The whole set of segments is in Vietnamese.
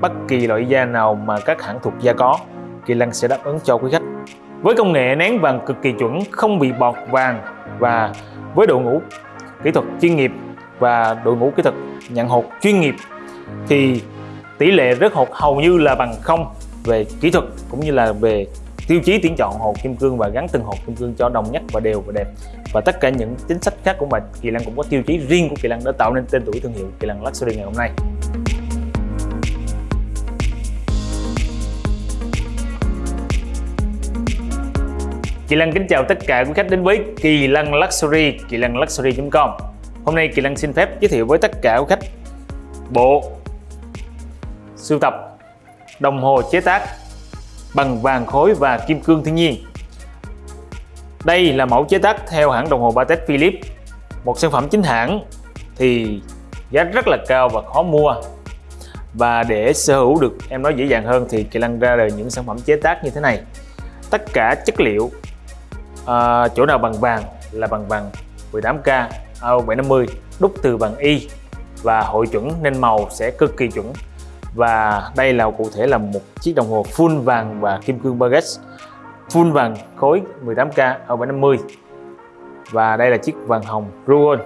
bất kỳ loại da nào mà các hãng thuộc da có, Kỳ Lân sẽ đáp ứng cho quý khách. Với công nghệ nén vàng cực kỳ chuẩn, không bị bọt vàng và với đội ngũ kỹ thuật chuyên nghiệp và đội ngũ kỹ thuật nhận hột chuyên nghiệp, thì tỷ lệ rớt hột hầu như là bằng không về kỹ thuật cũng như là về tiêu chí tuyển chọn hột kim cương và gắn từng hột kim cương cho đồng nhất và đều và đẹp. Và tất cả những chính sách khác của bà Kỳ Lân cũng có tiêu chí riêng của Kỳ Lân đã tạo nên tên tuổi thương hiệu Kỳ Lân Luxury ngày hôm nay. Kỳ Lăng kính chào tất cả quý khách đến với Kỳ Lăng Luxury, kỳ lăng luxury.com Hôm nay Kỳ Lăng xin phép giới thiệu với tất cả quý khách bộ sưu tập đồng hồ chế tác bằng vàng khối và kim cương thiên nhiên. Đây là mẫu chế tác theo hãng đồng hồ Patek Philippe một sản phẩm chính hãng thì giá rất là cao và khó mua. Và để sở hữu được em nói dễ dàng hơn thì Kỳ Lăng ra đời những sản phẩm chế tác như thế này. Tất cả chất liệu à, chỗ nào bằng vàng là bằng vàng 18K AO750 à, đúc từ bằng Y. Và hội chuẩn nên màu sẽ cực kỳ chuẩn. Và đây là cụ thể là một chiếc đồng hồ full vàng và kim cương baguette. Full vàng khối 18K AO750 à, và đây là chiếc vàng hồng Ruon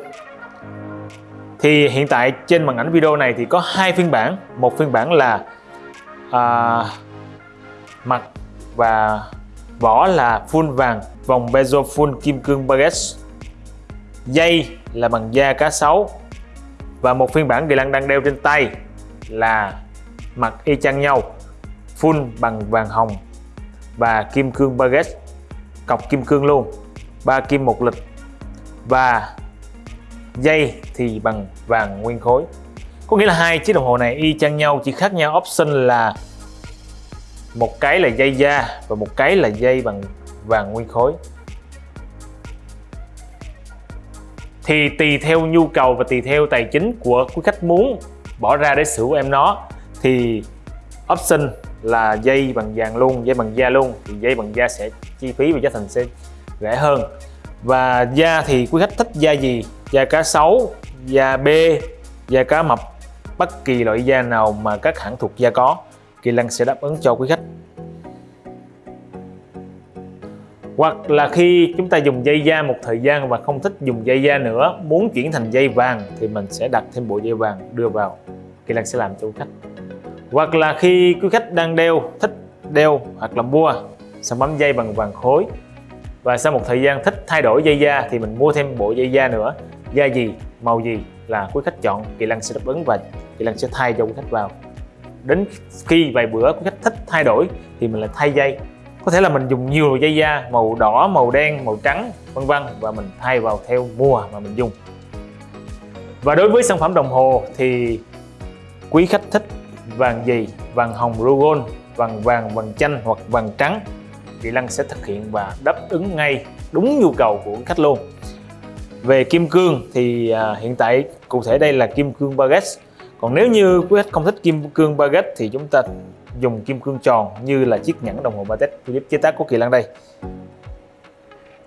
thì hiện tại trên màn ảnh video này thì có hai phiên bản. Một phiên bản là à, mặt và vỏ là full vàng, vòng bezel full kim cương baguette dây là bằng da cá sấu. Và một phiên bản Dylan đang đeo trên tay là mặt y chang nhau, full bằng vàng hồng và kim cương baguette cọc kim cương luôn, ba kim một lịch. Và dây thì bằng vàng nguyên khối. Có nghĩa là hai chiếc đồng hồ này y chang nhau, chỉ khác nhau option là một cái là dây da và một cái là dây bằng vàng nguyên khối. Thì tùy theo nhu cầu và tùy theo tài chính của quý khách muốn bỏ ra để sửa em nó, thì option là dây bằng vàng luôn, dây bằng da luôn, thì dây bằng da sẽ chi phí và giá thành sẽ rẻ hơn. Và da thì quý khách thích da gì? Da cá sấu, da bê, da cá mập, bất kỳ loại da nào mà các hãng thuộc da có. Kỳ Lân sẽ đáp ứng cho quý khách. Hoặc là khi chúng ta dùng dây da một thời gian và không thích dùng dây da nữa, muốn chuyển thành dây vàng thì mình sẽ đặt thêm bộ dây vàng đưa vào. Kỳ Lân sẽ làm cho quý khách. Hoặc là khi quý khách đang đeo, thích đeo hoặc là mua sản phẩm dây bằng vàng khối và sau một thời gian thích thay đổi dây da thì mình mua thêm bộ dây da nữa. Da gì, màu gì là quý khách chọn, Kỳ Lân sẽ đáp ứng và Kỳ Lân sẽ thay cho quý khách vào đến khi vài bữa quý khách thích thay đổi thì mình lại thay dây. Có thể là mình dùng nhiều dây da màu đỏ màu đen màu trắng vân vân và mình thay vào theo mùa mà mình dùng. Và đối với sản phẩm đồng hồ thì quý khách thích vàng gì vàng hồng Rogon vàng vàng vàng chanh hoặc vàng trắng Kỳ lăng sẽ thực hiện và đáp ứng ngay đúng nhu cầu của khách luôn. Về kim cương thì à, hiện tại cụ thể đây là kim cương baguette còn nếu như quý khách không thích kim cương baguette thì chúng ta dùng kim cương tròn như là chiếc nhẫn đồng hồ Patek Philippe chế tác của Kỳ lăng đây.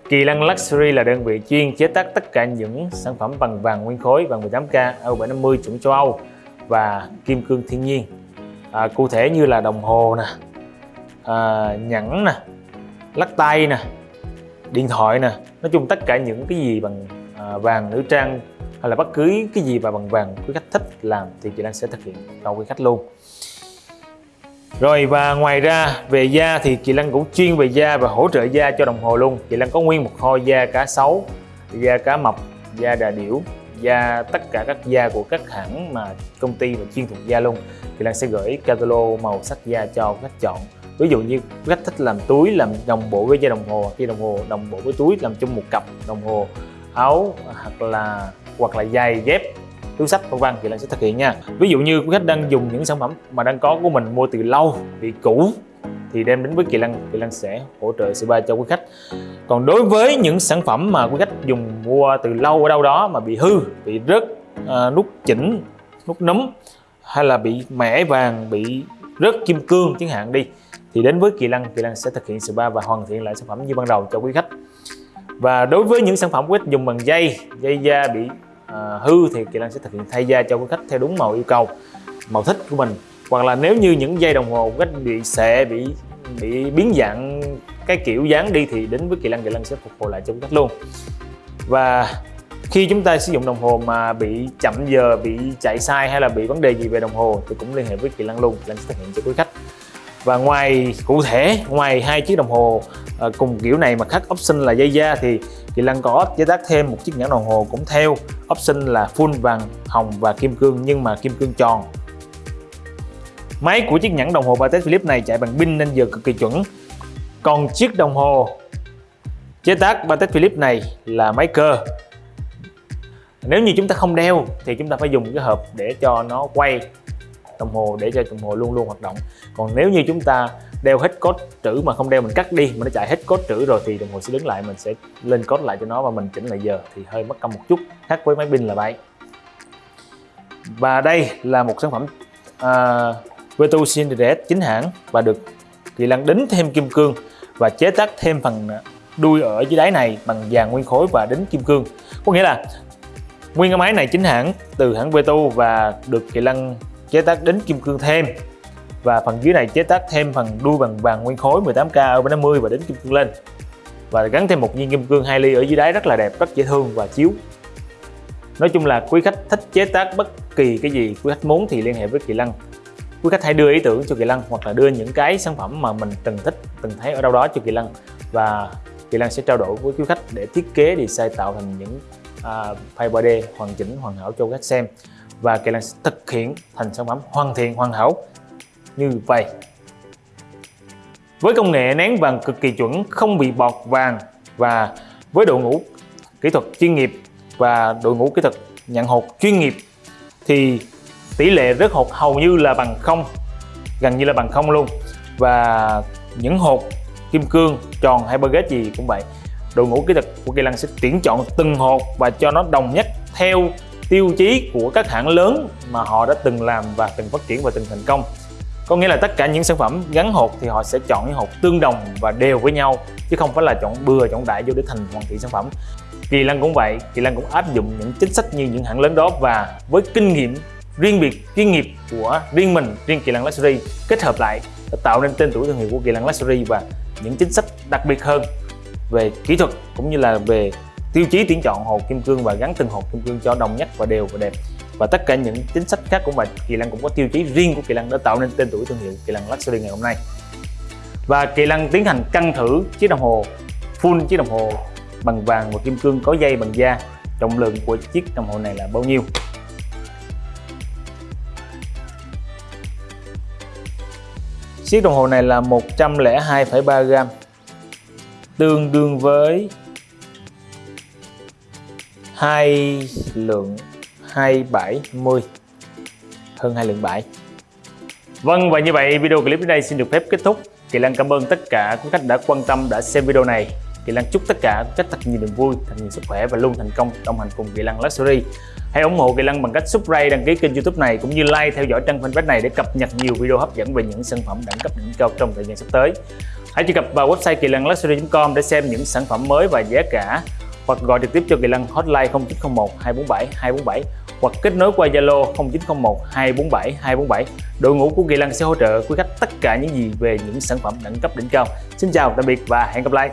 Kỳ lăng Luxury là đơn vị chuyên chế tác tất cả những sản phẩm bằng vàng nguyên khối, vàng 18K, AU750 chuẩn châu Âu và kim cương thiên nhiên. À, cụ thể như là đồng hồ nè à, nhẫn nè lắc tay nè điện thoại nè nói chung tất cả những cái gì bằng à, vàng nữ trang hay là bất cứ cái gì mà bằng vàng quý khách thích làm thì chị Lan sẽ thực hiện cho quý khách luôn. Rồi, và ngoài ra, về da thì chị Lan cũng chuyên về da và hỗ trợ da cho đồng hồ luôn. Chị Lan có nguyên một kho da cá sấu, da cá mập, da đà điểu, da tất cả các da của các hãng mà công ty và chuyên thuộc da luôn. Thì Lan sẽ gửi catalog màu sắc da cho khách chọn. Ví dụ như khách thích làm túi làm đồng bộ với dây đồng hồ, khi đồng hồ đồng bộ với túi làm chung một cặp đồng hồ, áo hoặc là hoặc là giày dép túi sách vân vân thì Lan sẽ thực hiện nha. Ví dụ như quý khách đang dùng những sản phẩm mà đang có của mình mua từ lâu bị cũ thì đem đến với Kỳ Lân Kỳ Lân sẽ hỗ trợ spa cho quý khách. Còn đối với những sản phẩm mà quý khách dùng mua từ lâu ở đâu đó mà bị hư bị rớt à, nút chỉnh nút nấm hay là bị mẻ vàng bị rớt kim cương chẳng hạn đi thì đến với Kỳ Lân Kỳ Lân sẽ thực hiện spa và hoàn thiện lại sản phẩm như ban đầu cho quý khách. Và đối với những sản phẩm quý khách dùng bằng dây dây da bị à, hư thì Kỳ Lân sẽ thực hiện thay da cho quý khách theo đúng màu yêu cầu màu thích của mình. Hoặc là nếu như những dây đồng hồ của khách bị xệ bị bị biến dạng cái kiểu dáng đi thì đến với kỳ lân kỳ lân sẽ phục hồi lại cho quý khách luôn. Và khi chúng ta sử dụng đồng hồ mà bị chậm giờ bị chạy sai hay là bị vấn đề gì về đồng hồ thì cũng liên hệ với kỳ lân luôn. Kỳ lân sẽ thực hiện cho quý khách và ngoài, cụ thể, ngoài hai chiếc đồng hồ ờ, cùng kiểu này mà khác option là dây da thì Kỳ lăng có chế tác thêm một chiếc nhẫn đồng hồ cũng theo. Option là full vàng, hồng và kim cương nhưng mà kim cương tròn. Máy của chiếc nhẫn đồng hồ Patek Philippe này chạy bằng pin nên giờ cực kỳ chuẩn. Còn chiếc đồng hồ chế tác Patek Philippe này là máy cơ. Nếu như chúng ta không đeo thì chúng ta phải dùng cái hộp để cho nó quay đồng hồ để cho đồng hồ luôn luôn hoạt động. Còn nếu như chúng ta đeo hết code trữ mà không đeo mình cắt đi mà nó chạy hết code trữ rồi thì đồng hồ sẽ đứng lại mình sẽ lên code lại cho nó và mình chỉnh lại giờ thì hơi mất công một chút. Khác với máy pin là vậy. Và đây là một sản phẩm uh, Vetu Cinderella chính hãng và được Kỳ Lân đính thêm kim cương và chế tác thêm phần đuôi ở dưới đáy này bằng vàng nguyên khối và đính kim cương. Có nghĩa là nguyên cái máy này chính hãng từ hãng Vetu và được Kỳ Lân chế tác đính kim cương thêm. Và phần dưới này chế tác thêm phần đuôi bằng vàng nguyên khối 18K ở 50 và đính kim cương lên. Và gắn thêm một viên kim cương 2 ly ở dưới đáy rất là đẹp rất dễ thương và chiếu. Nói chung là quý khách thích chế tác bất kỳ cái gì quý khách muốn thì liên hệ với Kỳ lăng. Quý khách hãy đưa ý tưởng cho Kỳ lăng hoặc là đưa những cái sản phẩm mà mình từng thích từng thấy ở đâu đó cho Kỳ lăng. Và Kỳ lăng sẽ trao đổi với quý khách để thiết kế design tạo thành những uh, file 3D hoàn chỉnh hoàn hảo cho khách xem và Kỳ Lân sẽ thực hiện thành sản phẩm hoàn thiện, hoàn hảo như vậy. Với công nghệ nén vàng cực kỳ chuẩn, không bị bọt vàng và với đội ngũ kỹ thuật chuyên nghiệp và đội ngũ kỹ thuật nhận hột chuyên nghiệp thì tỷ lệ rớt hột hầu như là bằng không, gần như là bằng không luôn. Và những hột kim cương, tròn hay baguette gì cũng vậy, đội ngũ kỹ thuật của Kỳ Lân sẽ tuyển chọn từng hột và cho nó đồng nhất theo tiêu chí của các hãng lớn mà họ đã từng làm và từng phát triển và từng thành công. Có nghĩa là tất cả những sản phẩm gắn hộp thì họ sẽ chọn những hộp tương đồng và đều với nhau, chứ không phải là chọn bừa, chọn đại vô để thành hoàn thiện sản phẩm. Kỳ Lân cũng vậy, Kỳ Lân cũng áp dụng những chính sách như những hãng lớn đó và với kinh nghiệm riêng biệt, chuyên nghiệp của riêng mình, riêng Kỳ Lân Luxury, kết hợp lại đã tạo nên tên tuổi thương hiệu của Kỳ Lân Luxury và những chính sách đặc biệt hơn về kỹ thuật cũng như là về tiêu chí tuyển chọn hột kim cương và gắn từng hột kim cương cho đồng nhất và đều và đẹp. Và tất cả những chính sách khác của mình Kỳ Lân cũng có tiêu chí riêng của Kỳ Lân để tạo nên tên tuổi thương hiệu Kỳ Lân Luxury ngày hôm nay. Và Kỳ Lân tiến hành căng thử chiếc đồng hồ full chiếc đồng hồ bằng vàng và kim cương có dây bằng da. Trọng lượng của chiếc đồng hồ này là bao nhiêu? Chiếc đồng hồ này là 102,3 gram tương đương với hai lượng 270 hơn hai lượng 7 Vâng và như vậy video clip đến đây xin được phép kết thúc. Kỳ Lan cảm ơn tất cả quý khách đã quan tâm đã xem video này. Kỳ Lan chúc tất cả quý khách thật nhiều niềm vui, thật nhiều sức khỏe và luôn thành công đồng hành cùng Kỳ Lan Luxury. Hãy ủng hộ Kỳ Lân bằng cách subscribe, đăng ký kênh youtube này cũng như like theo dõi trang fanpage này để cập nhật nhiều video hấp dẫn về những sản phẩm đẳng cấp đỉnh cao trong thời gian sắp tới. Hãy truy cập vào website kỳ lân luxury.com để xem những sản phẩm mới và giá cả hoặc gọi trực tiếp cho Kỳ Lân hotline 0901 247 247 hoặc kết nối qua Zalo 0901 247 247. Đội ngũ của Kỳ Lân sẽ hỗ trợ quý khách tất cả những gì về những sản phẩm đẳng cấp đỉnh cao. Xin chào, tạm biệt và hẹn gặp lại.